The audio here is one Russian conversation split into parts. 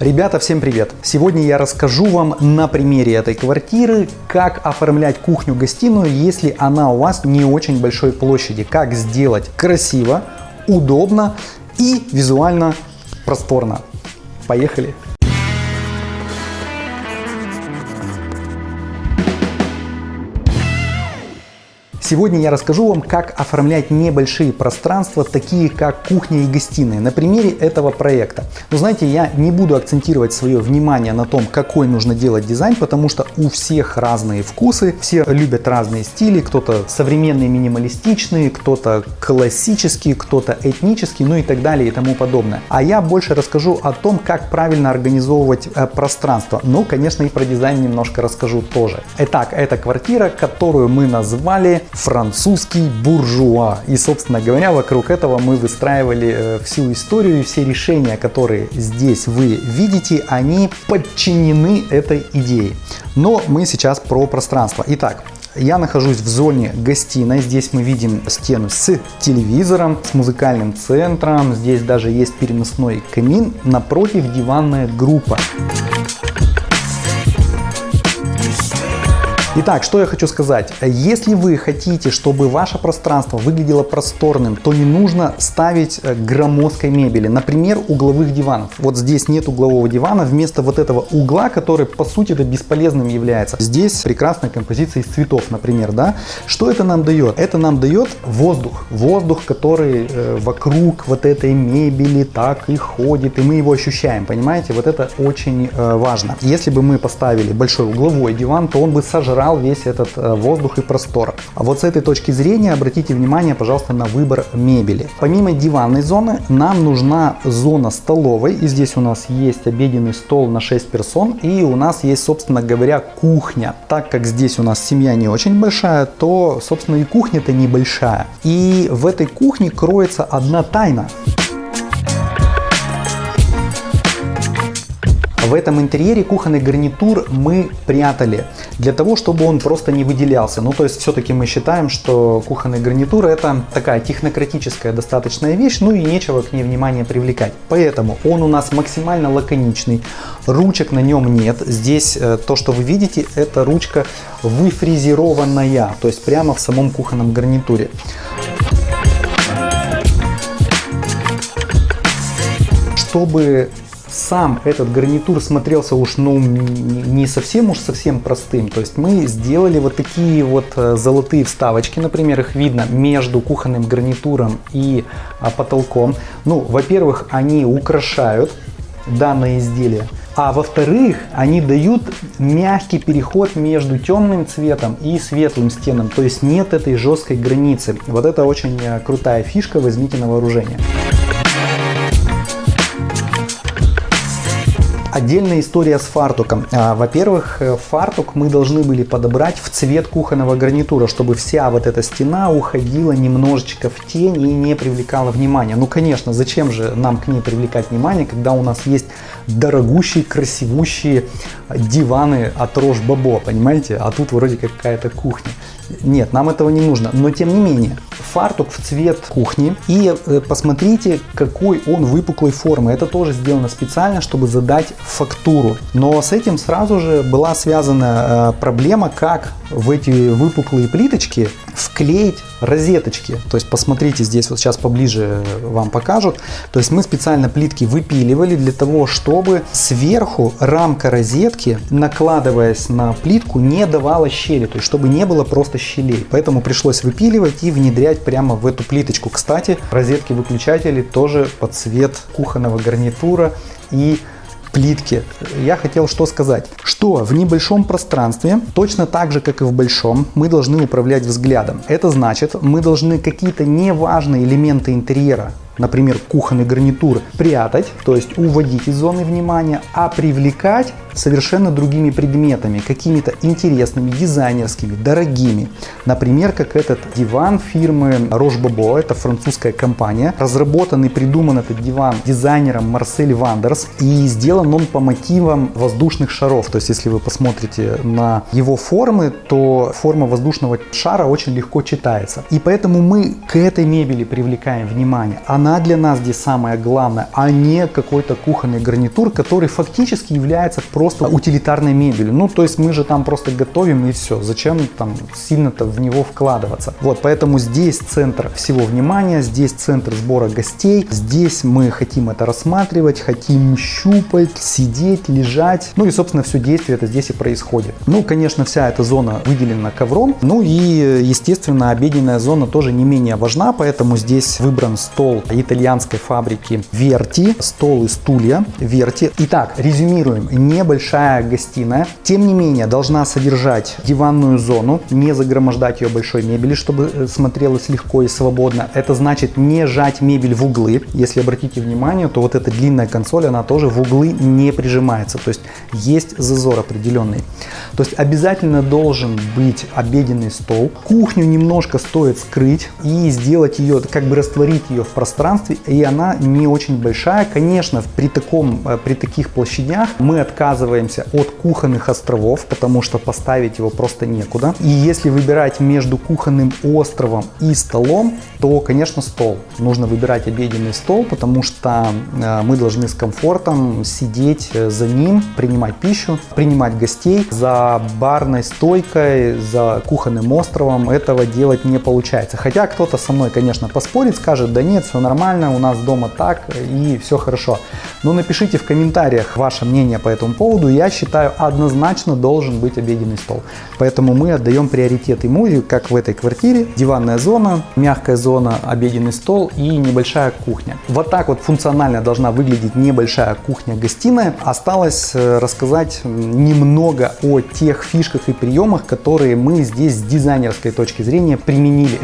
Ребята, всем привет! Сегодня я расскажу вам на примере этой квартиры, как оформлять кухню-гостиную, если она у вас не очень большой площади. Как сделать красиво, удобно и визуально просторно. Поехали! Сегодня я расскажу вам, как оформлять небольшие пространства, такие как кухня и гостиная, на примере этого проекта. Но знаете, я не буду акцентировать свое внимание на том, какой нужно делать дизайн, потому что у всех разные вкусы, все любят разные стили, кто-то современные минималистичные, кто-то классический, кто-то этнический, ну и так далее и тому подобное. А я больше расскажу о том, как правильно организовывать э, пространство. Ну, конечно, и про дизайн немножко расскажу тоже. Итак, это квартира, которую мы назвали французский буржуа. И, собственно говоря, вокруг этого мы выстраивали э, всю историю и все решения, которые здесь вы видите, они подчинены этой идее. Но мы сейчас про пространство. Итак, я нахожусь в зоне гостиной. Здесь мы видим стену с телевизором, с музыкальным центром. Здесь даже есть переносной камин. Напротив диванная группа. Итак, что я хочу сказать. Если вы хотите, чтобы ваше пространство выглядело просторным, то не нужно ставить э, громоздкой мебели. Например, угловых диванов. Вот здесь нет углового дивана. Вместо вот этого угла, который по сути это бесполезным является. Здесь прекрасная композиция из цветов, например. Да? Что это нам дает? Это нам дает воздух. Воздух, который э, вокруг вот этой мебели так и ходит. И мы его ощущаем. Понимаете? Вот это очень э, важно. Если бы мы поставили большой угловой диван, то он бы сожрал забрал весь этот э, воздух и простор. А вот с этой точки зрения обратите внимание, пожалуйста, на выбор мебели. Помимо диванной зоны, нам нужна зона столовой. И здесь у нас есть обеденный стол на 6 персон. И у нас есть, собственно говоря, кухня. Так как здесь у нас семья не очень большая, то, собственно, и кухня-то небольшая. И в этой кухне кроется одна тайна. В этом интерьере кухонный гарнитур мы прятали для того, чтобы он просто не выделялся. Ну, то есть, все-таки мы считаем, что кухонный гарнитур это такая технократическая достаточная вещь, ну и нечего к ней внимание привлекать. Поэтому он у нас максимально лаконичный, ручек на нем нет. Здесь э, то, что вы видите, это ручка выфрезерованная, то есть прямо в самом кухонном гарнитуре. Чтобы сам этот гарнитур смотрелся уж ну не совсем уж совсем простым. То есть мы сделали вот такие вот э, золотые вставочки, например, их видно между кухонным гарнитуром и а, потолком. Ну, во-первых, они украшают данное изделие. А во-вторых, они дают мягкий переход между темным цветом и светлым стенам. То есть нет этой жесткой границы. Вот это очень э, крутая фишка, возьмите на вооружение. Отдельная история с фартуком. А, во-первых, э, фартук мы должны были подобрать в цвет кухонного гарнитура, чтобы вся вот эта стена уходила немножечко в тень и не привлекала внимания. Ну, конечно, зачем же нам к ней привлекать внимание, когда у нас есть дорогущие, красивущие диваны от Рош Бабо, понимаете? А тут вроде какая-то кухня. Нет, нам этого не нужно. Но тем не менее, фартук в цвет кухни. И э, посмотрите, какой он выпуклой формы. Это тоже сделано специально, чтобы задать фактуру. Но с этим сразу же была связана э, проблема, как в эти выпуклые плиточки вклеить розеточки. То есть посмотрите, здесь вот сейчас поближе вам покажут. То есть мы специально плитки выпиливали для того, чтобы сверху рамка розетки, накладываясь на плитку, не давала щели. То есть чтобы не было просто щелей. Поэтому пришлось выпиливать и внедрять прямо в эту плиточку. Кстати, розетки выключатели тоже под цвет кухонного гарнитура и плитки. Я хотел что сказать, что в небольшом пространстве, точно так же, как и в большом, мы должны управлять взглядом. Это значит, мы должны какие-то неважные элементы интерьера например, кухонный гарнитур, прятать, то есть уводить из зоны внимания, а привлекать совершенно другими предметами, какими-то интересными, дизайнерскими, дорогими. Например, как этот диван фирмы Roche Bobo, это французская компания. Разработан и придуман этот диван дизайнером Марсель Вандерс и сделан он по мотивам воздушных шаров. То есть, если вы посмотрите на его формы, то форма воздушного шара очень легко читается. И поэтому мы к этой мебели привлекаем внимание. Она для нас здесь самое главное, а не какой-то кухонный гарнитур, который фактически является просто утилитарной мебелью. Ну, то есть мы же там просто готовим и все. Зачем там сильно-то в него вкладываться? Вот, поэтому здесь центр всего внимания, здесь центр сбора гостей, здесь мы хотим это рассматривать, хотим щупать, сидеть, лежать. Ну и, собственно, все действие это здесь и происходит. Ну, конечно, вся эта зона выделена ковром. Ну и, естественно, обеденная зона тоже не менее важна, поэтому здесь выбран стол итальянской фабрики Верти, стол и стулья Верти. Итак, резюмируем. Небольшая гостиная, тем не менее, должна содержать диванную зону, не загромождать ее большой мебели, чтобы э, смотрелось легко и свободно. Это значит не жать мебель в углы. Если обратите внимание, то вот эта длинная консоль, она тоже в углы не прижимается. То есть есть зазор определенный. То есть обязательно должен быть обеденный стол. Кухню немножко стоит скрыть и сделать ее, как бы растворить ее в пространстве. И она не очень большая. Конечно, при, таком, э, при таких площадях мы отказываемся от кухонных островов, потому что поставить его просто некуда. И если выбирать между кухонным островом и столом, то, конечно, стол. Нужно выбирать обеденный стол, потому что э, мы должны с комфортом сидеть э, за ним, принимать пищу, принимать гостей. За барной стойкой, за кухонным островом этого делать не получается. Хотя кто-то со мной, конечно, поспорит, скажет, да нет, все нормально, у нас дома так и все хорошо. Но напишите в комментариях ваше мнение по этому поводу. Я считаю, однозначно должен быть обеденный стол. Поэтому мы отдаем приоритет ему, как в этой квартире. Диванная зона, мягкая зона, обеденный стол и небольшая кухня. Вот так вот функционально должна выглядеть небольшая кухня-гостиная. Осталось э, рассказать немного о тех фишках и приемах, которые мы здесь с дизайнерской точки зрения применили.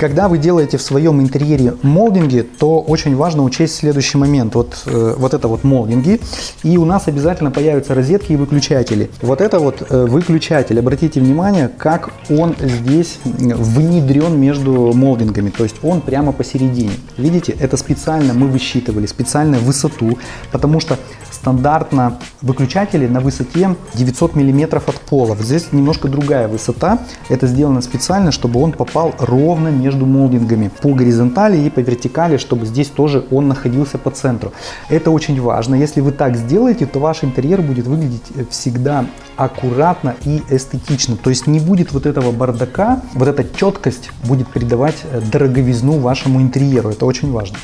Когда вы делаете в своем интерьере молдинги, то очень важно учесть следующий момент. Вот, э, вот это вот молдинги, и у нас обязательно появятся розетки и выключатели. Вот это вот э, выключатель, обратите внимание, как он здесь внедрен между молдингами, то есть он прямо посередине. Видите, это специально мы высчитывали, специальную высоту, потому что стандартно выключатели на высоте 900 мм от пола. Здесь немножко другая высота. Это сделано специально, чтобы он попал ровно между молдингами по горизонтали и по вертикали, чтобы здесь тоже он находился по центру. Это очень важно. Если вы так сделаете, то ваш интерьер будет выглядеть э, всегда аккуратно и эстетично. То есть не будет вот этого бардака, вот эта четкость будет придавать э, дороговизну вашему интерьеру. Это очень важно.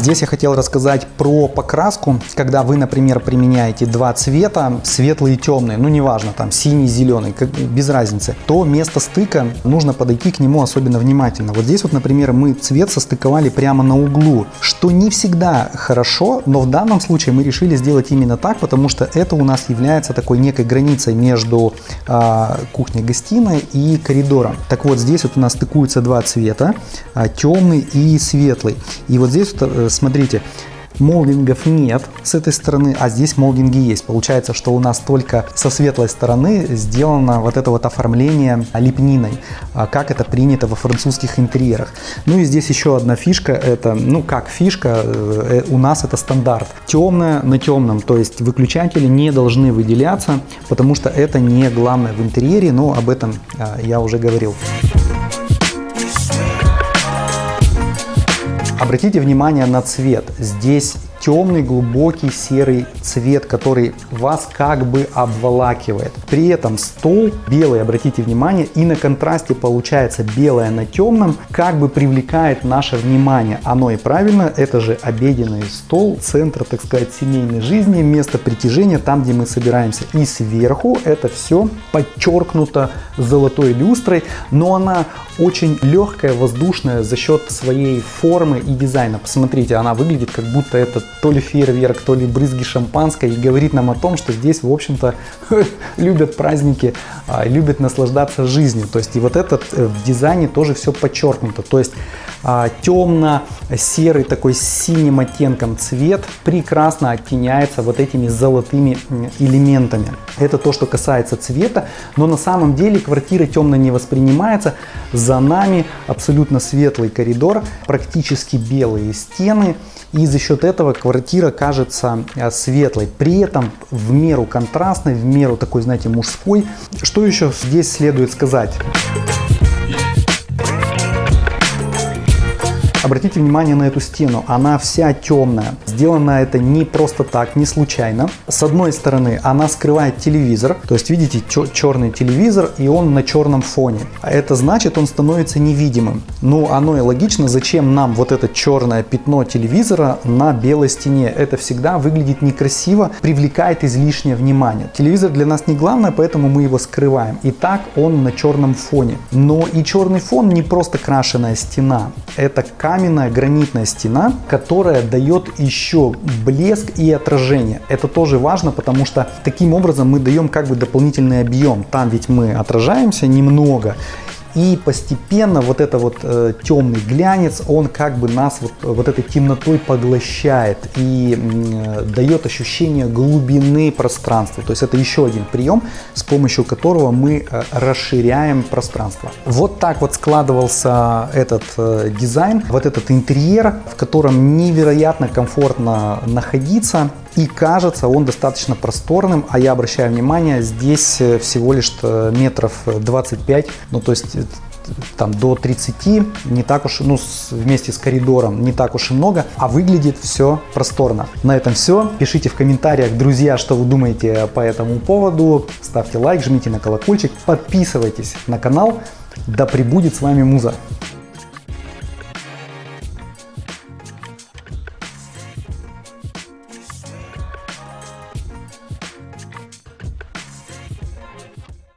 Здесь я хотел рассказать про покраску, когда вы, например, применяете два цвета, светлый и темный, ну неважно, там синий, зеленый, как, без разницы, то место стыка нужно подойти к нему особенно внимательно. Вот здесь вот, например, мы цвет состыковали прямо на углу, что не всегда хорошо, но в данном случае мы решили сделать именно так, потому что это у нас является такой некой границей между э, кухней-гостиной и коридором. Так вот, здесь вот у нас стыкуются два цвета, э, темный и светлый. И вот здесь вот, э, смотрите, молдингов нет с этой стороны, а здесь молдинги есть. Получается, что у нас только со светлой стороны сделано вот это вот оформление лепниной, а как это принято во французских интерьерах. Ну и здесь еще одна фишка, это, ну как фишка, э, у нас это стандарт. Темное на темном, то есть выключатели не должны выделяться, потому что это не главное в интерьере, но об этом а, я уже говорил. Обратите внимание на цвет. Здесь темный глубокий серый цвет, который вас как бы обволакивает. При этом стол белый, обратите внимание, и на контрасте получается белое на темном, как бы привлекает наше внимание. Оно и правильно, это же обеденный стол, центр, так сказать, семейной жизни, место притяжения, там, где мы собираемся. И сверху это все подчеркнуто золотой люстрой, но она очень легкая, воздушная за счет своей формы и дизайна. Посмотрите, она выглядит как будто это то ли фейерверк, то ли брызги шампанской и говорит нам о том, что здесь, в общем-то, любят праздники, а, любят наслаждаться жизнью. То есть и вот этот э, в дизайне тоже все подчеркнуто. То есть темно-серый такой с синим оттенком цвет прекрасно оттеняется вот этими золотыми элементами. Это то, что касается цвета, но на самом деле квартира темно не воспринимается. За нами абсолютно светлый коридор, практически белые стены. И за счет этого квартира кажется а, светлой. При этом в меру контрастной, в меру такой, знаете, мужской. Что еще здесь следует сказать? Обратите внимание на эту стену, она вся темная. Сделано это не просто так, не случайно. С одной стороны, она скрывает телевизор, то есть видите черный телевизор и он на черном фоне. Это значит, он становится невидимым. Ну, оно и логично, зачем нам вот это черное пятно телевизора на белой стене. Это всегда выглядит некрасиво, привлекает излишнее внимание. Телевизор для нас не главное, поэтому мы его скрываем. И так он на черном фоне. Но и черный фон не просто крашеная стена. Это каменная гранитная стена, которая дает еще блеск и отражение. Это тоже важно, потому что таким образом мы даем как бы дополнительный объем. Там ведь мы отражаемся немного, и постепенно вот это вот э, темный глянец, он как бы нас вот, вот этой темнотой поглощает и э, дает ощущение глубины пространства. То есть это еще один прием, с помощью которого мы э, расширяем пространство. Вот так вот складывался этот э, дизайн, вот этот интерьер, в котором невероятно комфортно находиться. И кажется он достаточно просторным, а я обращаю внимание, здесь э, всего лишь э, метров 25, ну то есть там до 30, не так уж, ну, вместе с коридором не так уж и много, а выглядит все просторно. На этом все. Пишите в комментариях, друзья, что вы думаете по этому поводу. Ставьте лайк, жмите на колокольчик, подписывайтесь на канал. Да пребудет с вами Муза!